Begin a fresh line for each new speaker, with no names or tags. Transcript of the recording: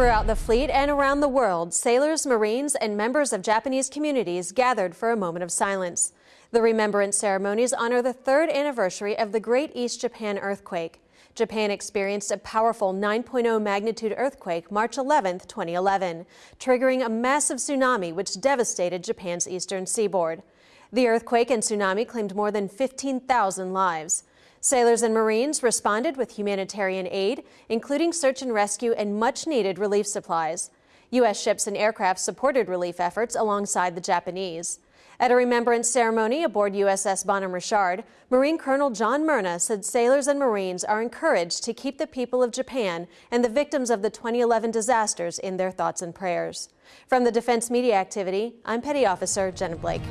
Throughout the fleet and around the world, sailors, Marines, and members of Japanese communities gathered for a moment of silence. The remembrance ceremonies honor the third anniversary of the Great East Japan earthquake. Japan experienced a powerful 9.0 magnitude earthquake March 11, 2011, triggering a massive tsunami which devastated Japan's eastern seaboard. The earthquake and tsunami claimed more than 15,000 lives. Sailors and Marines responded with humanitarian aid, including search and rescue and much needed relief supplies. U.S. ships and aircraft supported relief efforts alongside the Japanese. At a remembrance ceremony aboard USS Bonhomme Richard, Marine Colonel John Merna said sailors and Marines are encouraged to keep the people of Japan and the victims of the 2011 disasters in their thoughts and prayers. From the Defense Media Activity, I'm Petty Officer Jenna Blake.